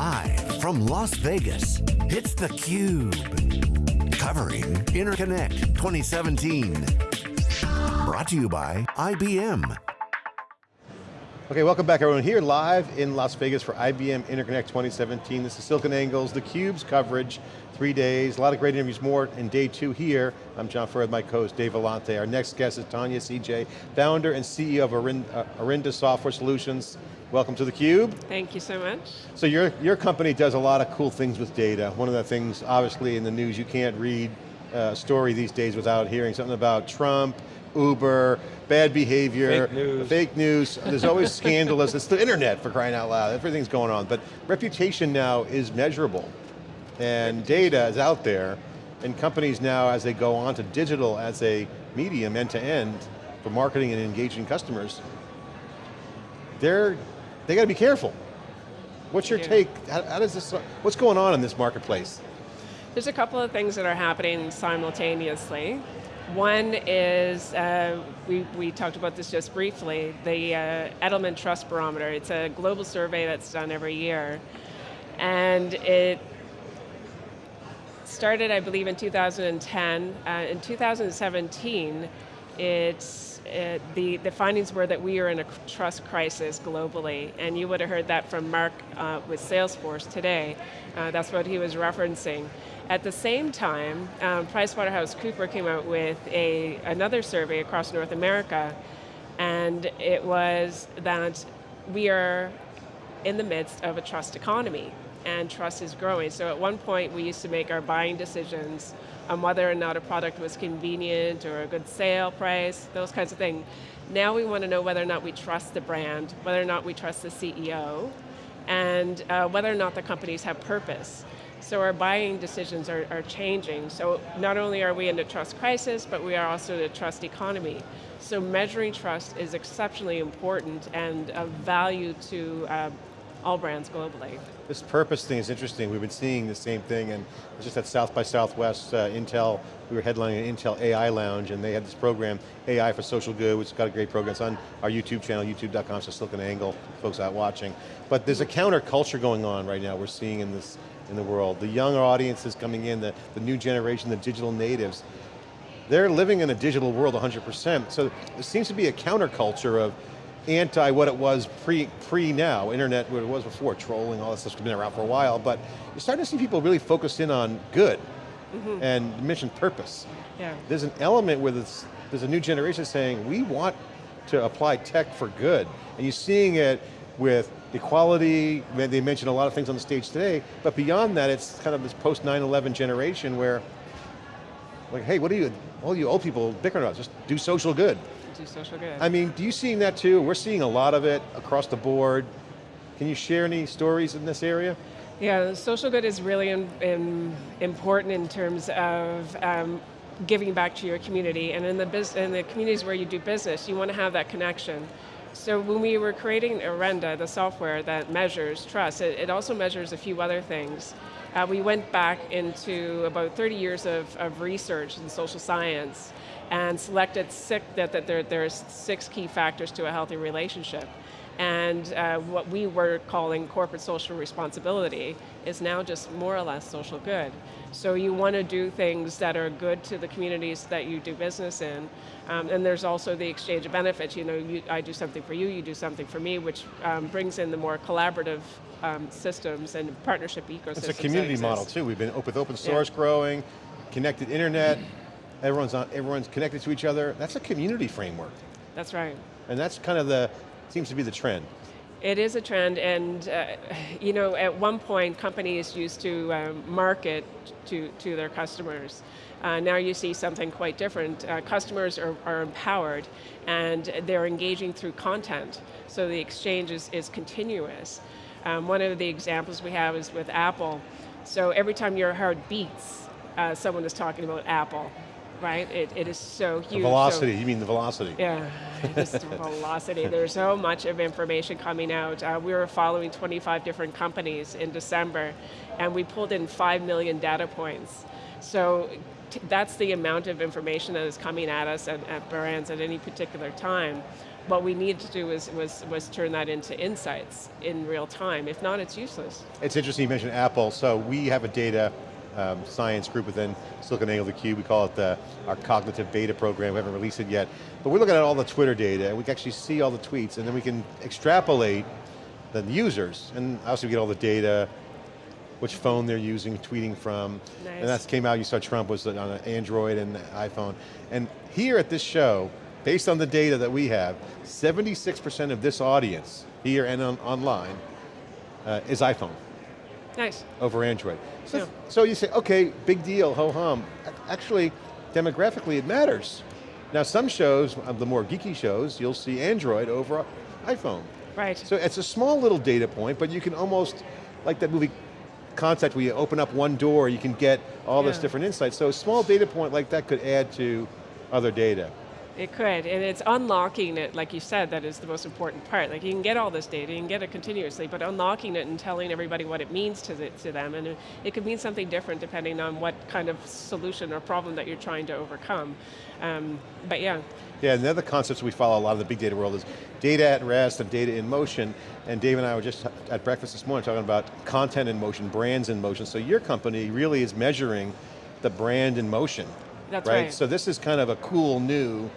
Live from Las Vegas, it's theCUBE. Covering Interconnect 2017. Brought to you by IBM. Okay, welcome back everyone. Here live in Las Vegas for IBM Interconnect 2017. This is SiliconANGLE's, theCUBE's coverage, three days, a lot of great interviews more in day two here. I'm John Furrier, my co-host Dave Vellante. Our next guest is Tanya Seajay, founder and CEO of Orenda, uh, Software Solutions. Welcome to theCUBE. Thank you so much. So your, your company does a lot of cool things with data. One of the things, obviously in the news, you can't read a story these days without hearing something about Trump, Uber, bad behavior, fake news. Fake news. There's always scandalous. It's the internet for crying out loud. Everything's going on. But reputation now is measurable. And data is out there. And companies now, as they go on to digital as a medium end to end for marketing and engaging customers, they're, they got to be careful. What's your Yeah. take? How, how does this, what's going on in this marketplace? There's a couple of things that are happening simultaneously. One is, uh, we, we talked about this just briefly, the uh, Edelman Trust Barometer. It's a global survey that's done every year. And it started, I believe, in 2010. Uh, in 2017, it's, the, the findings were that we are in a trust crisis globally, and you would have heard that from Mark uh, with Salesforce today. Uh, that's what he was referencing. At the same time, um, PricewaterhouseCooper came out with a, another survey across North America, and it was that we are in the midst of a trust economy and trust is growing. So at one point we used to make our buying decisions on whether or not a product was convenient or a good sale price, those kinds of things. Now we want to know whether or not we trust the brand, whether or not we trust the CEO, and uh, whether or not the companies have purpose. So our buying decisions are, are changing. So not only are we in a trust crisis, but we are also in a trust economy. So measuring trust is exceptionally important and of value to uh, all brands globally. This purpose thing is interesting. We've been seeing the same thing, and just at South by Southwest, uh, Intel, we were headlining an Intel AI Lounge, and they had this program, AI for Social Good, which has got a great program. It's on our YouTube channel, youtube.com, so SiliconANGLE, folks out watching. But there's a counterculture going on right now we're seeing in this in the world. The younger audiences coming in, the, the new generation, the digital natives, they're living in a digital world 100%. So there seems to be a counterculture of anti what it was pre, pre now, internet what it was before, trolling, all that stuff's been around for a while, but you're starting to see people really focus in on good Mm -hmm. and mission purpose. Yeah. There's an element where there's, there's a new generation saying, we want to apply tech for good. And you're seeing it with equality, they mentioned a lot of things on the stage today, but beyond that, it's kind of this post 9-11 generation where, like, hey, what are you, all you old people bickering about? Just do social good. Do social good. I mean, do you seeing that too? We're seeing a lot of it across the board. Can you share any stories in this area? Yeah, social good is really in, in, important in terms of um, giving back to your community, and in the, in the communities where you do business, you want to have that connection. So when we were creating Orenda, the software that measures trust, it, it also measures a few other things. Uh, we went back into about 30 years of, of research in social science and selected six, that, that there, there's six key factors to a healthy relationship. And uh, what we were calling corporate social responsibility is now just more or less social good. So you want to do things that are good to the communities that you do business in. Um, and there's also the exchange of benefits. You know, you, I do something for you, you do something for me, which um, brings in the more collaborative um, systems and partnership ecosystems. It's a community model too. We've been with open source yeah. growing, connected internet, everyone's, on, everyone's connected to each other. That's a community framework. That's right. And that's kind of the, seems to be the trend. It is a trend, and uh, you know, at one point, companies used to um, market to, to their customers. Uh, now you see something quite different. Uh, customers are, are, empowered, and they're engaging through content, so the exchange is, is continuous. Um, one of the examples we have is with Apple. So every time your heart beats, uh, someone is talking about Apple right? It, it is so huge. The velocity, so, you mean the velocity. Yeah, just velocity. There's so much of information coming out. Uh, we were following 25 different companies in December, and we pulled in 5 million data points. So that's the amount of information that is coming at us at, at brands at any particular time. what we need to do was, was, was turn that into insights in real time. If not, it's useless. It's interesting you mentioned Apple. So we have a data um, science group within SiliconANGLE theCUBE. We call it the, our cognitive beta program. We haven't released it yet. But we're looking at all the Twitter data and we can actually see all the tweets and then we can extrapolate the users. And obviously we get all the data, which phone they're using, tweeting from. Nice. And that came out, you saw Trump was on an Android and iPhone. And here at this show, based on the data that we have, 76% of this audience, here and on, online, uh, is iPhone. Nice. Over Android. So, Yeah. so you say, okay, big deal, ho-hum. Actually, demographically it matters. Now some shows, uh, the more geeky shows, you'll see Android over iPhone. Right. So it's a small little data point, but you can almost, like that movie Contact where you open up one door, you can get all this different insights. So a small data point like that could add to other data. It could, and it's unlocking it, like you said, that is the most important part. Like you can get all this data, you can get it continuously, but unlocking it and telling everybody what it means to, the, to them, and it, it could mean something different depending on what kind of solution or problem that you're trying to overcome. Um, but yeah, Yeah, and the other concepts we follow a lot in the big data world is data at rest and data in motion. And Dave and I were just at breakfast this morning talking about content in motion, brands in motion. So your company really is measuring the brand in motion. That's right. right. So this is kind of a cool new,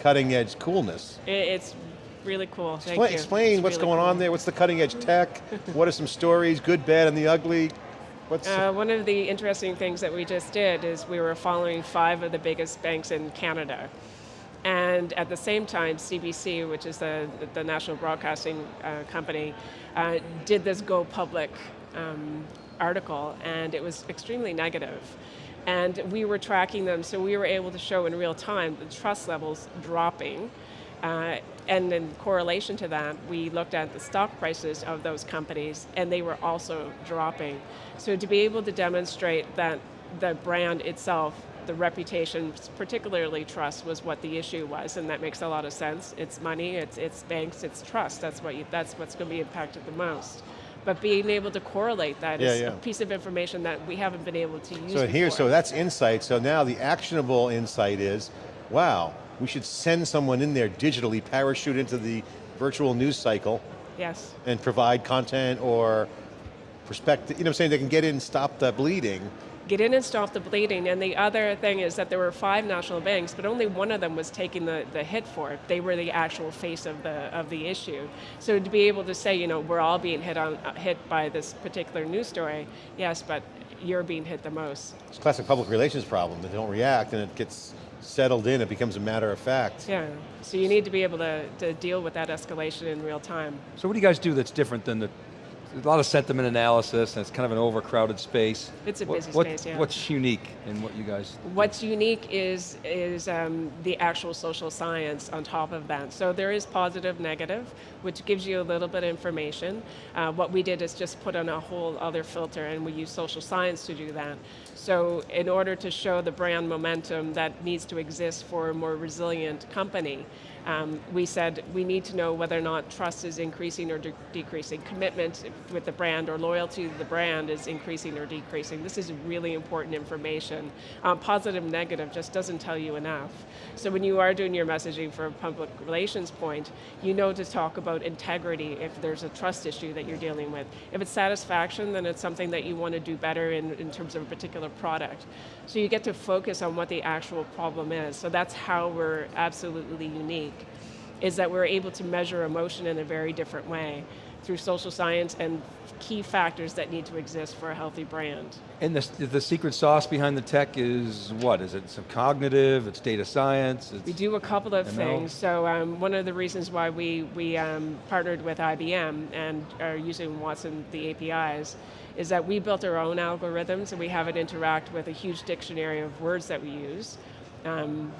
cutting edge coolness. it, it's really cool, thank Explain, you. explain It's what's really going cool. on there, what's the cutting edge tech, what are some stories, good, bad, and the ugly? What's, Uh, one of the interesting things that we just did is we were following five of the biggest banks in Canada. And at the same time, CBC, which is the, the national broadcasting uh, company, uh, did this Go Public um, article, and it was extremely negative. And we were tracking them, so we were able to show in real time the trust levels dropping. Uh, and in correlation to that, we looked at the stock prices of those companies, and they were also dropping. So to be able to demonstrate that the brand itself, the reputation, particularly trust, was what the issue was, and that makes a lot of sense. It's money, it's, it's banks, it's trust. That's what you, that's what's going to be impacted the most. But being able to correlate that Yeah, is yeah. a piece of information that we haven't been able to use so here, before. so that's insight. So now the actionable insight is, wow, we should send someone in there digitally, parachute into the virtual news cycle, Yes. and provide content or perspective, you know what I'm saying, they can get in and stop the bleeding. Get in and stop the bleeding. And the other thing is that there were five national banks, but only one of them was taking the, the hit for it. They were the actual face of the of the issue. So to be able to say, you know, we're all being hit on uh, hit by this particular news story, yes, but you're being hit the most. It's a classic public relations problem. They don't react and it gets settled in, it becomes a matter of fact. Yeah. So you need to be able to, to deal with that escalation in real time. So what do you guys do that's different than the, a lot of sentiment analysis and it's kind of an overcrowded space. It's a What- busy what- space, yeah. What's unique in what you guys What's unique is is um, the actual social science on top of that. So there is positive, negative, which gives you a little bit of information. Uh, what we did is just put on a whole other filter, and we use social science to do that. So in order to show the brand momentum that needs to exist for a more resilient company, um, we said we need to know whether or not trust is increasing or de- decreasing, commitment with the brand or loyalty to the brand is increasing or decreasing. This is really important information. Um, positive, negative just doesn't tell you enough. So when you are doing your messaging for a public relations point, you know to talk about integrity if there's a trust issue that you're dealing with. If it's satisfaction, then it's something that you want to do better in, in terms of a particular product. So you get to focus on what the actual problem is. So that's how we're absolutely unique is that we're able to measure emotion in a very different way through social science and key factors that need to exist for a healthy brand. And the, the secret sauce behind the tech is what? Is it some cognitive, it's data science? It's, We do a couple of ML. things. So um, one of the reasons why we, we um, partnered with IBM and are using Watson, the APIs, is that we built our own algorithms and we have it interact with a huge dictionary of words that we use. Um,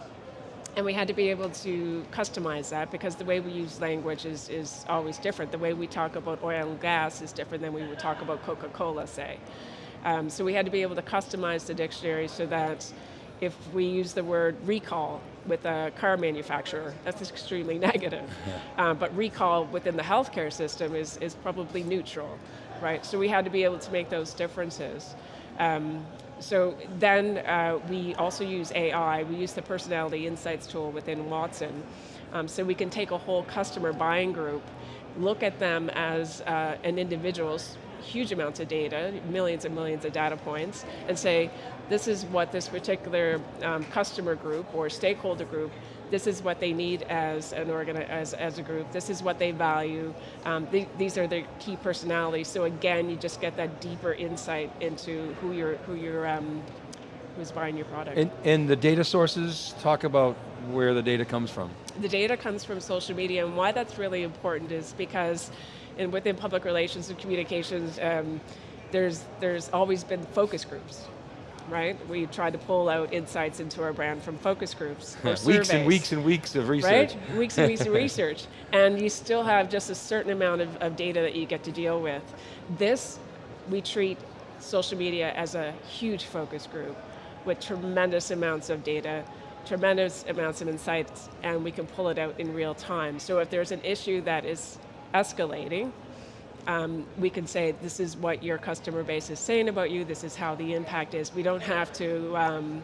and we had to be able to customize that because the way we use language is, is always different. The way we talk about oil and gas is different than we would talk about Coca-Cola, say. Um, so we had to be able to customize the dictionary so that if we use the word recall with a car manufacturer, that's extremely negative. Um, but recall within the healthcare system is, is probably neutral, right? So we had to be able to make those differences. Um, so then uh, we also use AI. We use the personality insights tool within Watson Um, so we can take a whole customer buying group, look at them as uh, an individual's huge amounts of data, millions and millions of data points, and say, this is what this particular um, customer group or stakeholder group, this is what they need as an organ as, as a group, this is what they value, um, th these are their key personalities. So again, you just get that deeper insight into who you're, who you're, um, who's buying your product. And, and the data sources, talk about where the data comes from. The data comes from social media, and why that's really important is because in, within public relations and communications, um, there's, there's always been focus groups, right? We try to pull out insights into our brand from focus groups or weeks surveys, and weeks and weeks of research. Right? Weeks and weeks of research. And you still have just a certain amount of, of data that you get to deal with. This, we treat social media as a huge focus group with tremendous amounts of data, tremendous amounts of insights, and we can pull it out in real time. So if there's an issue that is escalating, um, we can say, this is what your customer base is saying about you, this is how the impact is. We don't have to um,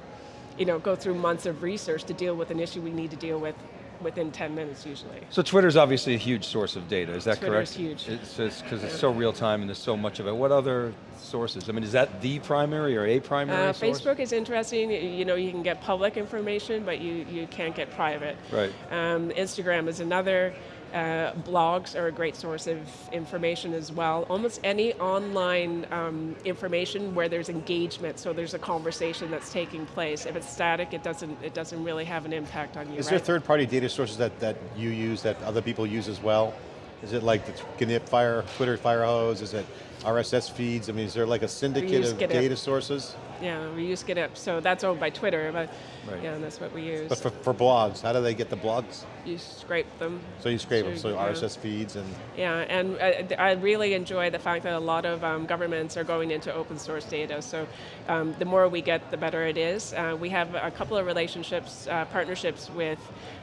you know, go through months of research to deal with an issue we need to deal with within 10 minutes usually. So Twitter's obviously a huge source of data, is that Twitter's correct? huge. It's because it's so real time and there's so much of it. What other sources? I mean, is that the primary or a primary Uh, source? Facebook is interesting, you you know, you can get public information, but you, you can't get private. Right. Um, Instagram is another. Uh, blogs are a great source of information as well. Almost any online um, information where there's engagement, so there's a conversation that's taking place. If it's static, it doesn't it doesn't really have an impact on you. Is right? there third-party data sources that, that you use that other people use as well? Is it like the GNIP Fire, Twitter Firehose? Is it RSS feeds? I mean, is there like a syndicate of data sources? Yeah, we use GitHub, so that's owned by Twitter, but Right. yeah, that's what we use. But for, for blogs, how do they get the blogs? you scrape them. So you scrape them, so yeah. RSS feeds and, Yeah, and I, I really enjoy the fact that a lot of um, governments are going into open source data. So um, the more we get, the better it is. Uh, we have a couple of relationships, uh, partnerships with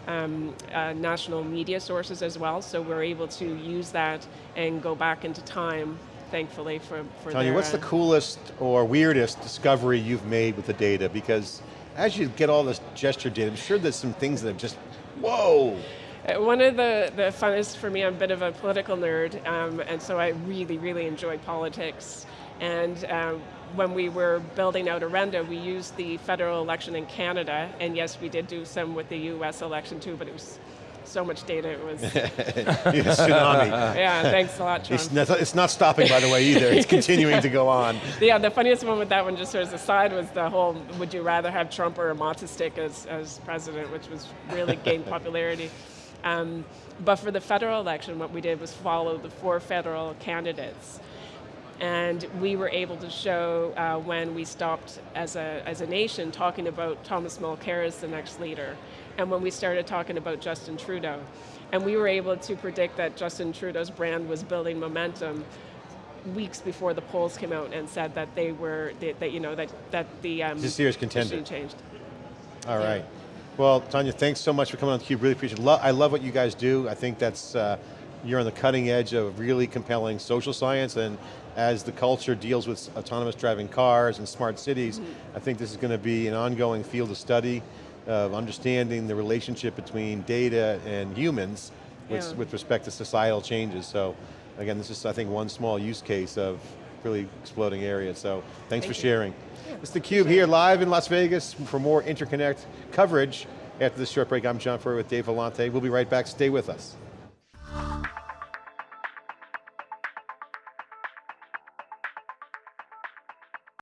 um, uh, national media sources as well. So we're able to use that and go back into time, thankfully, for, for Tanya, their, what's the uh, coolest or weirdest discovery you've made with the data? Because as you get all this gesture data, I'm sure there's some things that have just, whoa! Uh, One of the, the funnest for me, I'm a bit of a political nerd, um, and so I really, really enjoy politics. And um, when we were building out Orenda, we used the federal election in Canada, and yes, we did do some with the US election too, but it was so much data, it was, tsunami. yeah, thanks a lot, Sean. It's not, it's not stopping, by the way, either. It's continuing to go on. Yeah, the funniest one with that one, just sort of aside, was the whole, would you rather have Trump or a matzo stick as, as president, which was really gained popularity. Um, but for the federal election, what we did was follow the four federal candidates. And we were able to show uh, when we stopped as a, as a nation talking about Thomas Mulcair as the next leader, and when we started talking about Justin Trudeau. And we were able to predict that Justin Trudeau's brand was building momentum weeks before the polls came out and said that they were, that, that you know, that, that the um, a serious contender. changed. All right. Well, Tanya, thanks so much for coming on theCUBE, really appreciate it. Lo I love what you guys do. I think that's, uh, you're on the cutting edge of really compelling social science and as the culture deals with autonomous driving cars and smart cities, I think this is going to be an ongoing field of study of understanding the relationship between data and humans with, Yeah. with respect to societal changes. So again, this is I think one small use case of really exploding area. So thanks Thank for you. sharing. It's theCUBE here live in Las Vegas for more Interconnect coverage. After this short break, I'm John Furrier with Dave Vellante. We'll be right back, stay with us.